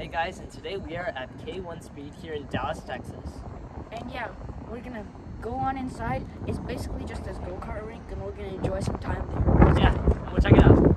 Hey guys, and today we are at K1 Speed here in Dallas, Texas. And yeah, we're gonna go on inside. It's basically just this go-kart rink and we're gonna enjoy some time there. Yeah, we'll check it out.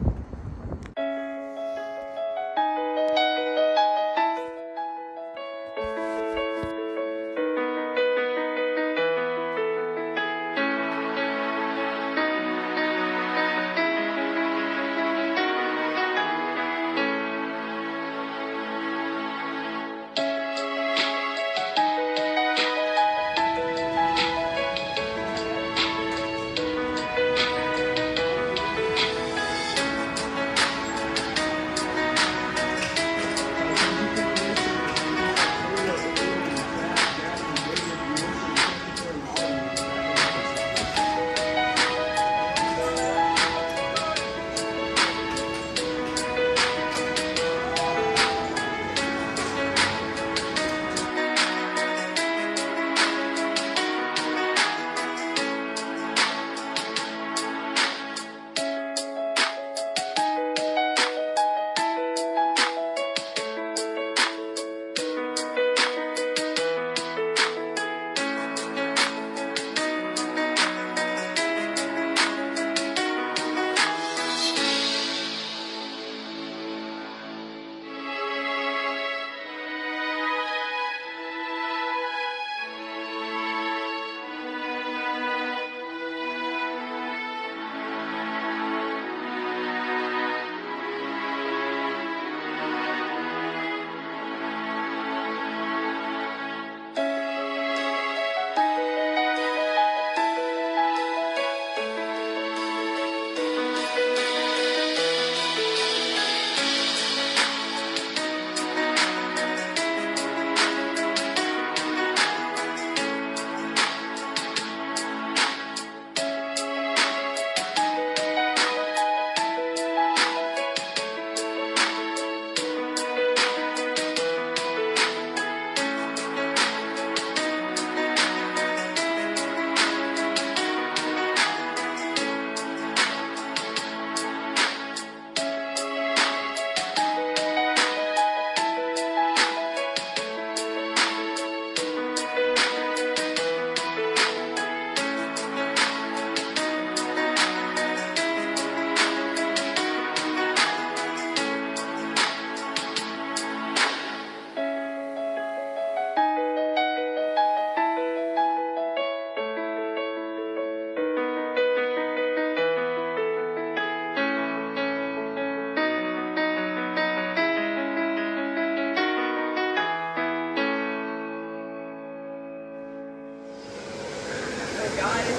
Guys,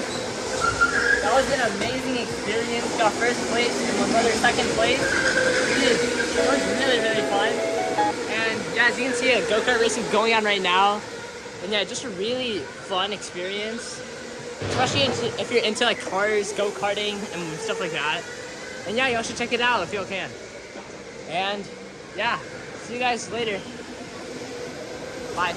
that was an amazing experience. Got first place and my brother second place. It was really, really fun. And yeah, as you can see, a go-kart racing going on right now. And yeah, just a really fun experience. Especially if you're into like cars, go-karting, and stuff like that. And yeah, y'all should check it out if y'all can. And yeah, see you guys later. Bye.